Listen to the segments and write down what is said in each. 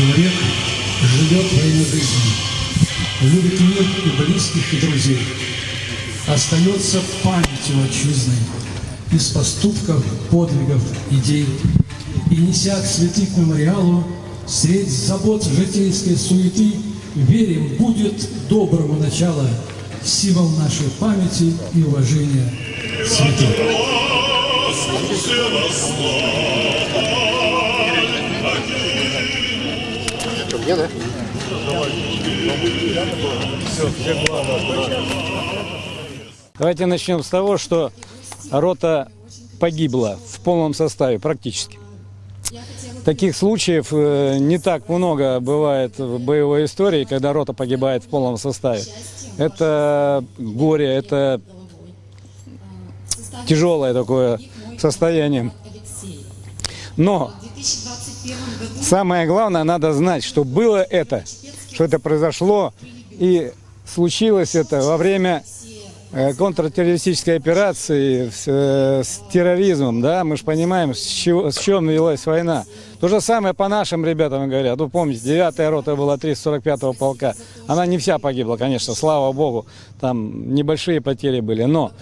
Человек живет во имя жизни, любит мир и близких, и друзей. Остается памятью отчизной из поступков, подвигов, идей. И неся цветы к мемориалу, средь забот житейской суеты, верим, будет доброго начала, символ нашей памяти и уважения святых. Мне, да? Давайте начнем с того, что рота погибла в полном составе практически. Таких случаев э, не так много бывает в боевой истории, когда рота погибает в полном составе. Это горе, это тяжелое такое состояние. Но самое главное, надо знать, что было это, что это произошло, и случилось это во время э, контртеррористической операции с, э, с терроризмом, да, мы же понимаем, с, чего, с чем велась война. То же самое по нашим ребятам говорят. Вы помните, 9-я рота была 345-го полка. Она не вся погибла, конечно, слава богу, там небольшие потери были, но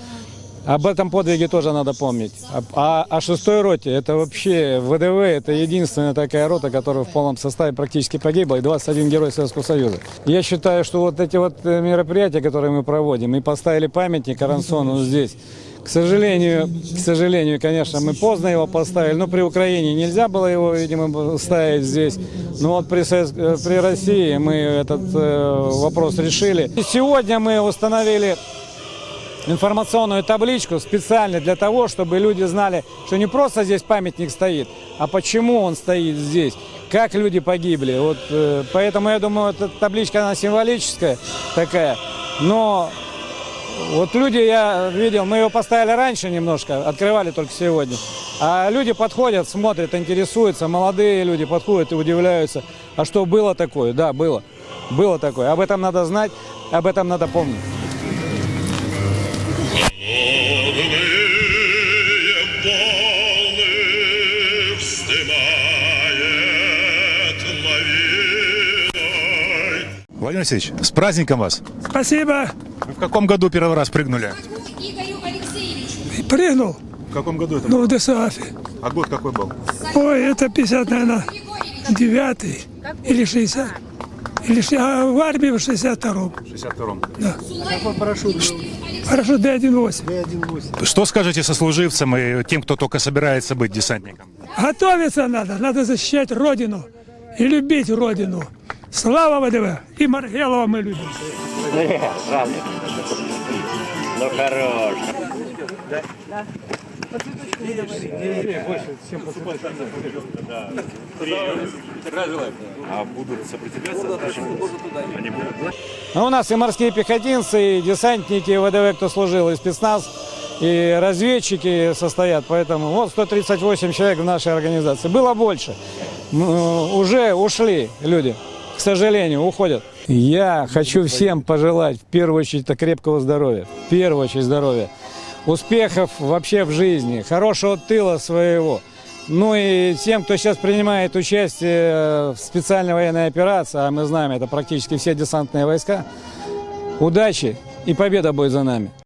об этом подвиге тоже надо помнить. А о шестой роте, это вообще ВДВ, это единственная такая рота, которая в полном составе практически погибла, и 21 герой Советского Союза. Я считаю, что вот эти вот э, мероприятия, которые мы проводим, и поставили памятник Аронсону здесь, к сожалению, к сожалению, конечно, мы поздно его поставили, но при Украине нельзя было его, видимо, ставить здесь. Но вот при, э, при России мы этот э, вопрос решили. И сегодня мы установили информационную табличку специально для того, чтобы люди знали, что не просто здесь памятник стоит, а почему он стоит здесь, как люди погибли. Вот, э, поэтому я думаю, эта табличка она символическая такая, но вот люди, я видел, мы его поставили раньше немножко, открывали только сегодня. А люди подходят, смотрят, интересуются, молодые люди подходят и удивляются. А что было такое? Да, было. Было такое. Об этом надо знать, об этом надо помнить. Владимир Алексеевич, с праздником вас! Спасибо. Вы в каком году первый раз прыгнули? Прыгнул. В каком году это Ну, в ДСАФе. А год какой был? Ой, это 50, наверное, 9 или 60. Или, а в армии в 62-м. В 62-м. Хорошо, Д-1-8. Что скажете сослуживцам и тем, кто только собирается быть десантником? Готовиться надо. Надо защищать Родину и любить Родину. Слава ВДВ! И Маргелова мы любим. Ну хорош. А будут сопротивляться? Они будут. А у нас и морские пехотинцы, и десантники ВДВ, кто служил, и спецназ, и разведчики состоят. Поэтому вот 138 человек в нашей организации. Было больше. Уже ушли люди, к сожалению, уходят. Я хочу всем пожелать, в первую очередь, это крепкого здоровья. В первую очередь здоровья. Успехов вообще в жизни, хорошего тыла своего. Ну и тем, кто сейчас принимает участие в специальной военной операции, а мы знаем, это практически все десантные войска, удачи и победа будет за нами.